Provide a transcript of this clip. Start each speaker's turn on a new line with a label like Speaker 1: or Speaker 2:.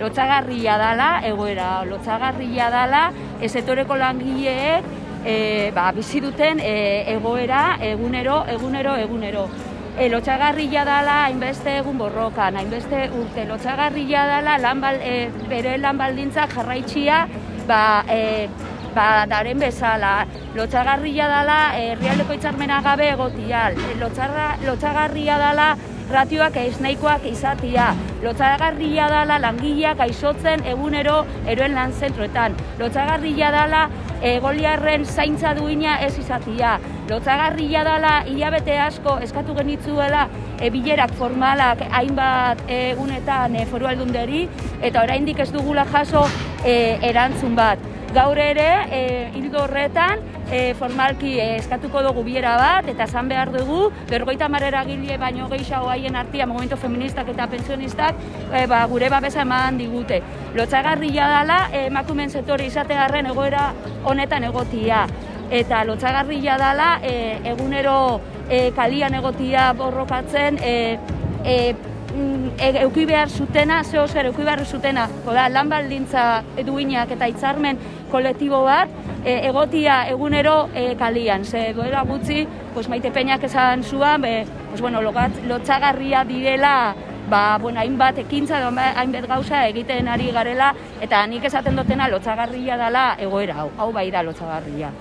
Speaker 1: lotzagarria dala egoera, lotzagarria dala ezetoreko langileek e, ba, bizi duten e, egoera egunero, egunero, egunero. E, lotxagarria dala hainbeste egun borrokan, hainbeste urte, lotxagarria dala lan bal, e, bere lan baldintzak jarraitxia ba, e, ba, daren bezala. Lotxagarria dala herrialdeko hitzarmena gabe egotia, Lotxarra, lotxagarria dala ratioak ez nahikoak izatia. Lotxagarria dala langileak aizotzen egunero eroen lan zentroetan. Lotxagarria dala egoliarren zaintza duina ez izatia. Lotzagarria dala hilabete asko eskatu genitzuela e, bilerak formalak hainbat egunetan e, foru aldunderi eta oraindik ez dugula jaso e, erantzun bat. Gaur ere, e, hildo horretan, e, formalki e, eskatuko dugu biera bat, eta esan behar dugu, bergoita marrera gile baino gehiago haien artia, movimento feministak eta pensionistak, e, ba, gure babesa eman digute. Lotzagarria dela, e, emakumen sektore izategarren egoera honetan egotia. Eta lotzagarria dela, e, egunero e, kalian egotia borrokatzen, e, e, mm, e, euki behar zutena, zeo zer, euki behar zutena, da, lan baldintza duinak eta hitzarmen kolektibo bat, e, egotia egunero e, kalian. Ze doera gutxi, pues, maite peñak esan zuan, be, pues, bueno, logat, lotxagarria direla, ba, bueno, hainbat ekintza, hainbat gauza egiten ari garela, eta nik esaten dutena lotxagarria dela egoera hau, hau bai da lotxagarria.